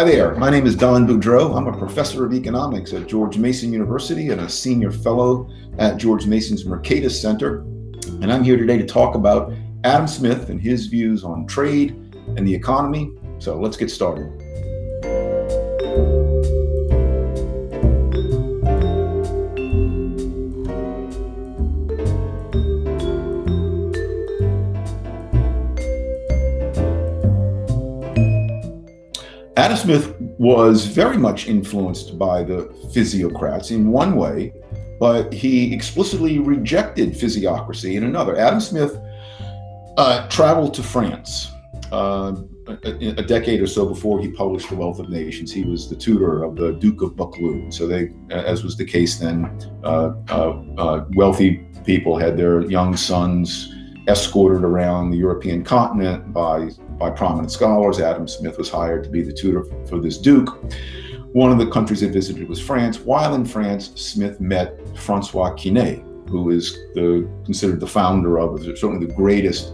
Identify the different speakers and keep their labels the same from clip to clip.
Speaker 1: Hi there, my name is Don Boudreaux. I'm a professor of economics at George Mason University and a senior fellow at George Mason's Mercatus Center. And I'm here today to talk about Adam Smith and his views on trade and the economy. So let's get started. Smith was very much influenced by the physiocrats in one way, but he explicitly rejected physiocracy in another. Adam Smith uh, traveled to France uh, a, a, decade or so before he published The Wealth of Nations. He was the tutor of the Duke of Buccleuch. So they, as was the case then, uh, uh, uh wealthy people had their young sons escorted around the European continent by, by prominent scholars. Adam Smith was hired to be the tutor for this duke. One of the countries they visited was France. While in France, Smith met Francois Quesnay, who is the, considered the founder of, certainly the greatest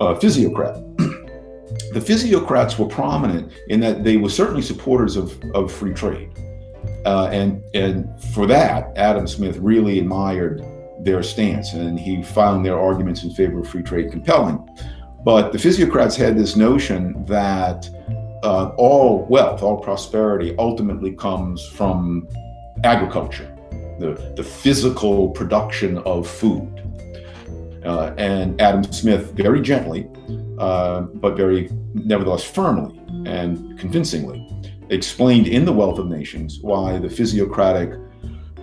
Speaker 1: uh, physiocrat. the physiocrats were prominent in that they were certainly supporters of, of free trade. Uh, and, and for that, Adam Smith really admired their stance, and he found their arguments in favor of free trade compelling. But the physiocrats had this notion that uh, all wealth, all prosperity ultimately comes from agriculture, the, the physical production of food. Uh, and Adam Smith, very gently, uh, but very nevertheless firmly and convincingly, explained in The Wealth of Nations why the physiocratic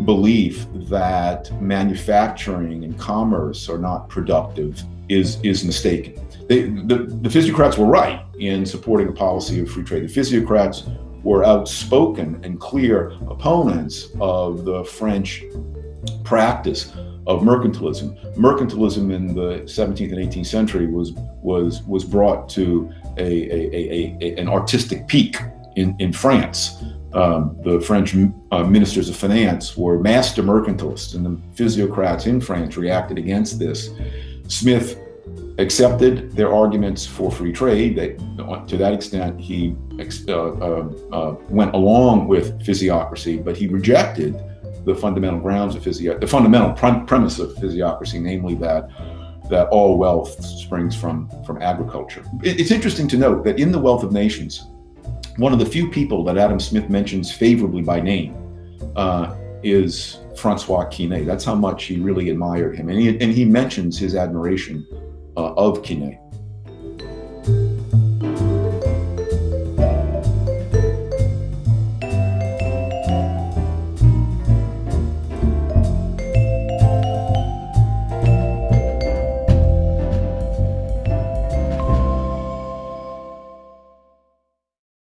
Speaker 1: belief that manufacturing and commerce are not productive is is mistaken. They, the, the physiocrats were right in supporting a policy of free trade. The physiocrats were outspoken and clear opponents of the French practice of mercantilism. Mercantilism in the 17th and 18th century was was was brought to a, a, a, a an artistic peak in, in France um, the French uh, ministers of finance were master mercantilists, and the physiocrats in France reacted against this. Smith accepted their arguments for free trade. They, to that extent, he uh, uh, uh, went along with physiocracy, but he rejected the fundamental grounds of physio, the fundamental pre premise of physiocracy, namely that that all wealth springs from from agriculture. It, it's interesting to note that in the Wealth of Nations, one of the few people that Adam Smith mentions favorably by name uh, is Francois Quesnay. That's how much he really admired him. And he, and he mentions his admiration uh, of Quesnay.